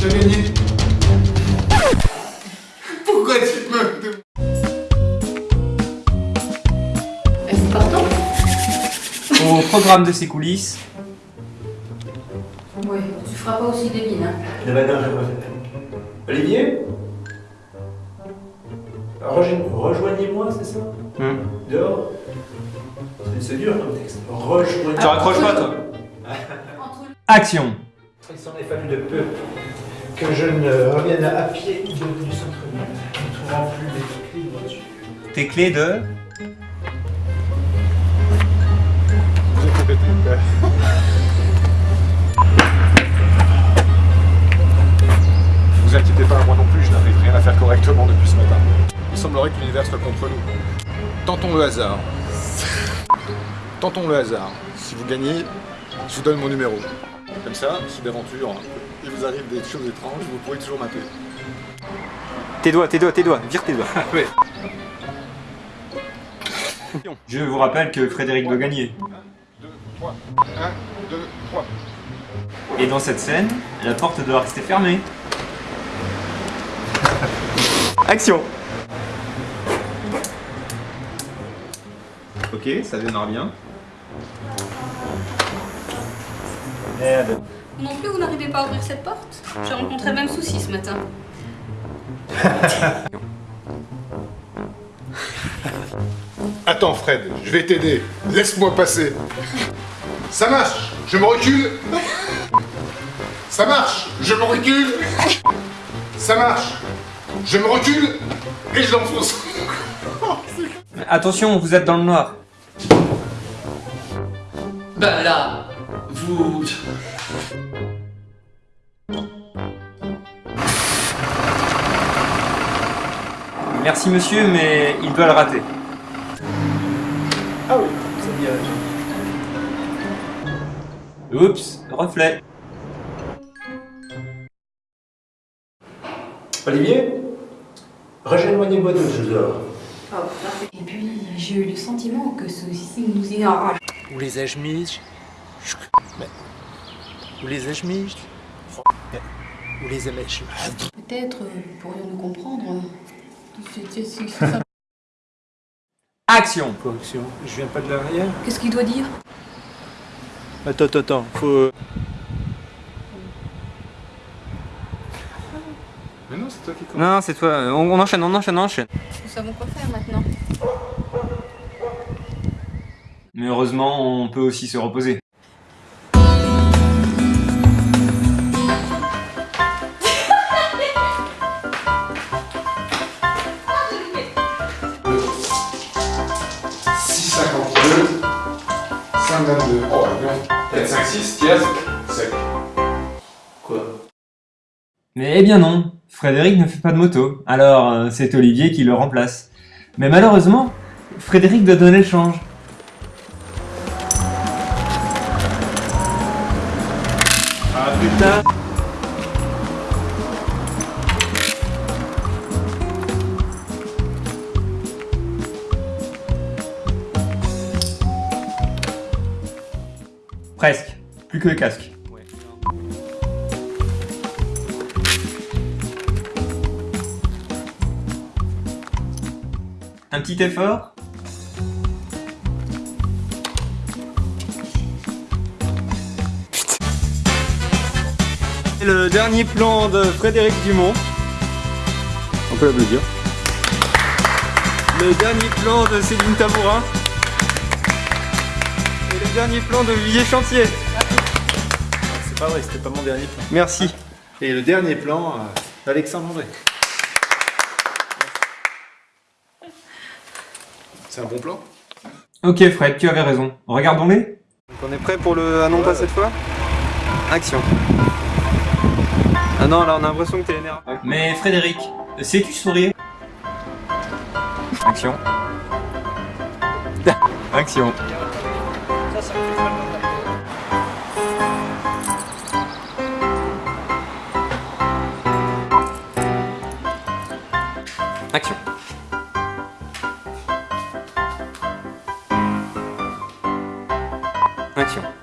Tu gagné. Pourquoi tu te moques de Pardon Au programme de ses coulisses. Oui, tu feras pas aussi des mines. Hein. pas Olivier ah, Rejoignez-moi, c'est ça. Hmm. Dehors C'est dur comme texte. Rejoignez-moi. Tu raccroches pas, toi ah. Action Il s'en est fallu de peu que je ne revienne à pied du, centre-ville, ne trouvant plus mes clés de voiture. Tes clés de... Vous inquiétez pas, moi non plus, je n'arrive rien à faire correctement depuis ce matin. Il semblerait que l'univers soit contre nous. Tentons le hasard. Tentons le hasard. Si vous gagnez, je vous donne mon numéro. Comme ça, si d'aventure il vous arrive des choses étranges, vous pourrez toujours m'appeler. Tes doigts, tes doigts, tes doigts, vire tes doigts. Je vous rappelle que Frédéric doit gagner. 1, 2, 3. 1, 2, 3. Et dans cette scène, la porte doit rester fermée. Action Ok, ça démarre bien. Merde. Non plus, vous n'arrivez pas à ouvrir cette porte J'ai rencontré le même souci ce matin. Attends Fred, je vais t'aider. Laisse-moi passer. Ça marche, je me recule. Ça marche, je me recule. Ça marche, je me recule et je l'enfonce. Attention, vous êtes dans le noir. Ben là, vous... Merci monsieur, mais il doit le rater. Ah oui, c'est bien. Oups, reflet. Olivier Rejoignez-moi de je dors. Oh, parfait. Et puis, j'ai eu le sentiment que ceci nous y arrache. Où les ai-je mis? Mais... Où les ai-je mis? Mais... Où les ai-je Peut-être euh, pourrions-nous comprendre. Euh, c'est ça. Action Correction, je viens pas de l'arrière. Qu'est-ce qu'il doit dire? Attends, attends, attends, faut... Mais non, c'est toi qui commence. Non, non, c'est toi. On, on enchaîne, on enchaîne, on enchaîne. Nous savons quoi faire maintenant. Mais heureusement, on peut aussi se reposer. Oh, bien. 4, 5, 6, tiers, sec. Quoi? Mais eh bien non, Frédéric ne fait pas de moto, alors euh, c'est Olivier qui le remplace. Mais malheureusement, Frédéric doit donner le change. Ah putain Presque, plus que le casque. Un petit effort le dernier plan de Frédéric Dumont. On peut l'applaudir. Le dernier plan de Céline Tabourin. Dernier plan de Villiers Chantier. C'est pas vrai, c'était pas mon dernier plan. Merci. Et le dernier plan, euh, Alexandre André. C'est un bon plan Ok Fred, tu avais raison. Regardons-les. on est prêt pour le ah non pas cette fois Action. Ah non, là on a l'impression que t'es énervé. Mais Frédéric, sais-tu sourire? Action. Action. Action. Action.